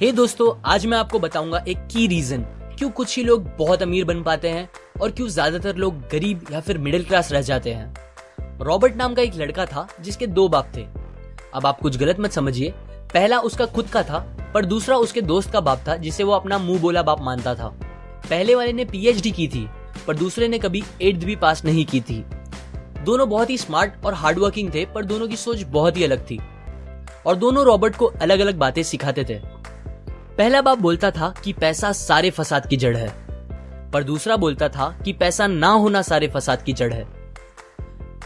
हे hey दोस्तों, आज मैं आपको बताऊँगा एक की रीजन क्यों कुछ ही लोग बहुत अमीर बन पाते हैं और क्यों ज़्यादातर लोग गरीब या फिर मिडिल क्लास रह जाते हैं। रॉबर्ट नाम का एक लड़का था जिसके दो बाप थे। अब आप कुछ गलत मत समझिए। पहला उसका खुद का था, पर दूसरा उसके दोस्त का बाप था, जिसे वो अपना मुँह बोला बाप मानता था। पहले वाले ने पीएचडी की थी, पर दूसरे ने कभी एट्थ भी पास नहीं की थी। दोनों बहुत ही स्मार्ट और हार्डवर्किंग थे, पर दोनों की सोच बहुत ही अलग थी। और दोनों रॉबर्ट को अलग अलग बातें सिखाते थे। पहला बाप बोलता था कि पैसा सारे फसाद की जड़ है। पर दूसरा बोलता था कि पैसा ना होना सारे फसाद की जड़ है।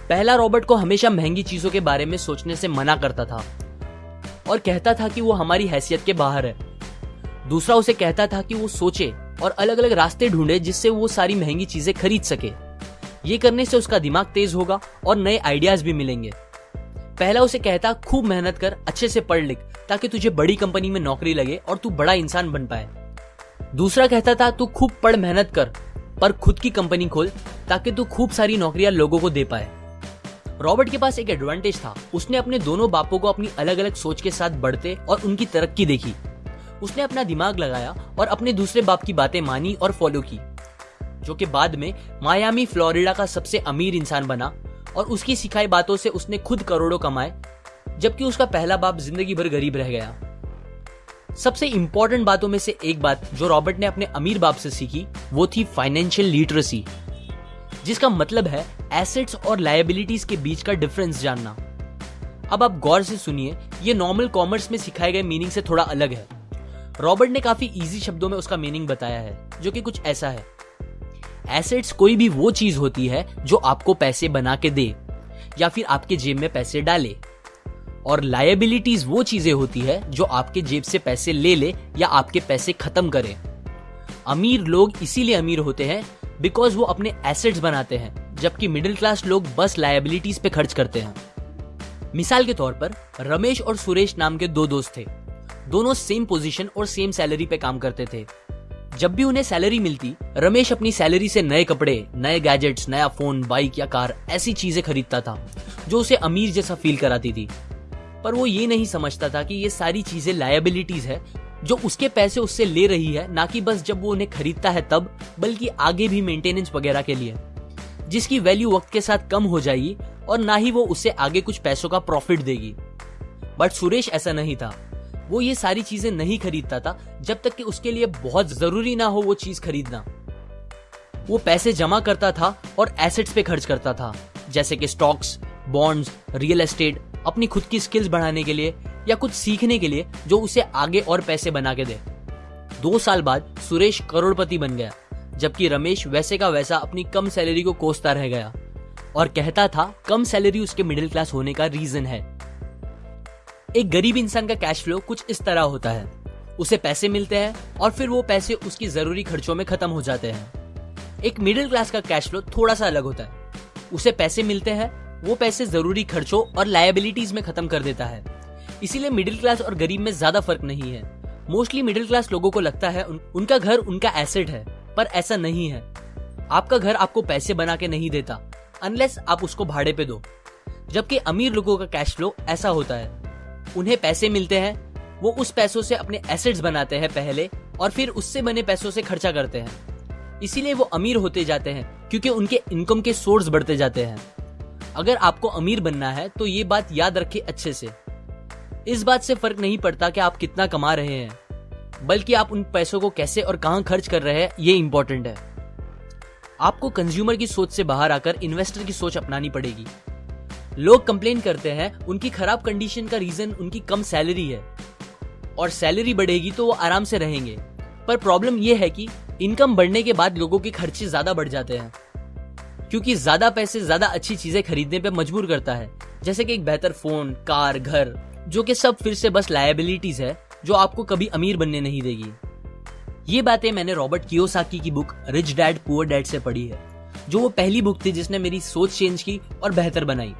पहला रॉबर्ट को हमेशा महँगी चीज़ों के बारे में सोचने से मना करता था और कहता था कि वो हमारी हैसियत के बाहर है। दूसरा उसे कहता था कि वो सोचे और अलग अलग रास्ते ढूंढे जिससे वो सारी महँगी चीज़ें खरीद सके। ये करने से उसका दिमाग तेज होगा और नए आइडियाज़ भी मिलेंगे। पहला उसे कहता, खूब मेहनत कर, अच्छे से पढ़ लिख, ताकि तुझे बड़ी कंपनी में नौकरी लगे और तू बड़ा इंसान बन पाए। दूसरा कहता था, तू खूब पढ़, मेहनत कर, पर खुद की कंपनी खोल, ताकि तू खूब सारी नौकरियाँ लोगों को दे पाए। रॉबर्ट के पास एक एडवांटेज था। उसने अपने दोनों बापों को अपनी अलग अलग सोच के साथ बढ़ते और उनकी तरक्की देखी। उसने अपना दिमाग लगाया और अपने दूसरे बाप की बातें मानी और फॉलो की, जो कि बाद में मायामी फ्लोरिडा का सबसे अमीर इंसान बना और उसकी सिखाई बातों से उसने खुद करोड़ों कमाए, जबकि उसका पहला बाप ज़िंदगी भर गरीब रह गया। सबसे इंपॉर्टेंट बातों में से एक बात जो रॉबर्ट ने अपने अमीर बाप से सीखी, वो थी फाइनेंशियल लिटरेसी जिसका मतलब है एसेट्स और लाइबिलिटीज के बीच का डिफरेंस जानना। अब आप गौर से सुनिए, ये नॉर्मल कॉमर्स में सिखाए गए मीनिंग से थोड़ा अलग है। रॉबर्ट ने काफ़ी इजी शब्दों में उसका मीनिंग बताया है, जो कि कुछ ऐसा है। एसेट्स कोई भी वो चीज़ होती है जो आपको पैसे बना के दे, या फिर आपके जेब में पैसे डाले। और लाइबिलिटीज वो चीज़ें होती है जो आपके जेब से पैसे ले ले या आपके पैसे खत्म करे। अमीर लोग इसीलिए अमीर होते हैं बिकॉज़ वो अपने एसेट्स बनाते हैं, जबकि मिडिल क्लास लोग बस लाइबिलिटीज पे खर्च करते हैं। मिसाल के तौर पर, रमेश और सुरेश नाम के दो दोस्त थे। दोनों सेम पोजीशन और सेम सैलरी पे काम करते थे। जब भी उन्हें सैलरी मिलती, रमेश अपनी सैलरी से नए कपड़े, नए गैजेट्स नया फ़ोन बाइक या कार ऐसी चीज़ें खरीदता था, जो उसे अमीर जैसा फील कराती थी। पर वो ये नहीं समझता था कि ये सारी चीज़ें लाइबिलिटीज है, जो उसके पैसे उससे ले रही है, ना कि बस जब वो उन्हें खरीदता है तब, बल्कि आगे भी मेंटेनेंस वगैरह के लिए। जिसकी वैल्यू वक्त के साथ कम हो जाएगी, और ना ही वो उससे आगे कुछ पैसों का प्रॉफिट देगी। बट सुरेश ऐसा नहीं था। वो ये सारी चीज़ें नहीं खरीदता था, जब तक कि उसके लिए बहुत ज़रूरी ना हो वो चीज़ खरीदना। वो पैसे जमा करता था और एसेट्स पे खर्च करता था, जैसे कि स्टॉक्स बॉन्ड्स रियल एस्टेट अपनी खुद की स्किल्स बढ़ाने के लिए या कुछ सीखने के लिए जो उसे आगे और पैसे बना के दे। दो साल बाद सुरेश करोड़पति बन गया, जबकि रमेश वैसे का वैसा अपनी कम सैलरी को कोसता रह गया। और कहता था, कम सैलरी उसके मिडिल क्लास होने का रीजन है। एक गरीब इंसान का कैश फ्लो कुछ इस तरह होता है। उसे पैसे मिलते हैं और फिर वो पैसे उसकी ज़रूरी खर्चों में खत्म हो जाते हैं। एक मिडिल क्लास का कैश फ्लो थोड़ा सा अलग होता है। उसे पैसे मिलते हैं वो पैसे ज़रूरी खर्चों और लाइबिलिटीज में खत्म कर देता है। इसीलिए मिडिल क्लास और गरीब में ज़्यादा फ़र्क नहीं है। मोस्टली मिडिल क्लास लोगों को लगता है उन, उनका घर उनका एसेट है पर ऐसा नहीं है। आपका घर आपको पैसे बना के नहीं देता अनलेस आप उसको भाड़े पे दो। जबकि अमीर लोगों का कैश फ्लो ऐसा होता है। उन्हें पैसे मिलते हैं, वो उस पैसों से अपने एसेट्स बनाते हैं पहले और फिर उससे बने पैसों से खर्चा करते हैं। इसीलिए वो अमीर होते जाते हैं, क्योंकि उनके इनकम के सोर्स बढ़ते जाते हैं। अगर आपको अमीर बनना है तो ये बात याद रखें अच्छे से। इस बात से फ़र्क नहीं पड़ता कि आप कितना कमा रहे हैं, बल्कि आप उन पैसों को कैसे और कहाँ खर्च कर रहे हैं, ये इंपॉर्टेंट है। आपको कंज्यूमर की सोच से बाहर आकर इन्वेस्टर की सोच अपनानी पड़ेगी। लोग कंप्लेन करते हैं, उनकी खराब कंडीशन का रीजन उनकी कम सैलरी है। और सैलरी बढ़ेगी तो वो आराम से रहेंगे। पर प्रॉब्लम यह है कि इनकम बढ़ने के बाद लोगों के खर्चे ज़्यादा बढ़ जाते हैं। क्योंकि ज़्यादा पैसे, ज़्यादा अच्छी चीज़ें खरीदने पर मजबूर करता है। जैसे कि एक बेहतर फ़ोन कार, घर, जो कि सब फिर से बस लाइबिलिटीज है, जो आपको कभी अमीर बनने नहीं देगी। ये बातें मैंने रॉबर्ट कियोसाकी की book rich dad poor dad से पढ़ी है, जो वो पहली बुक थी जिसने मेरी सोच चेंज की और बेहतर बनाई।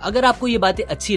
अगर आपको ये बातें अच्छी लगी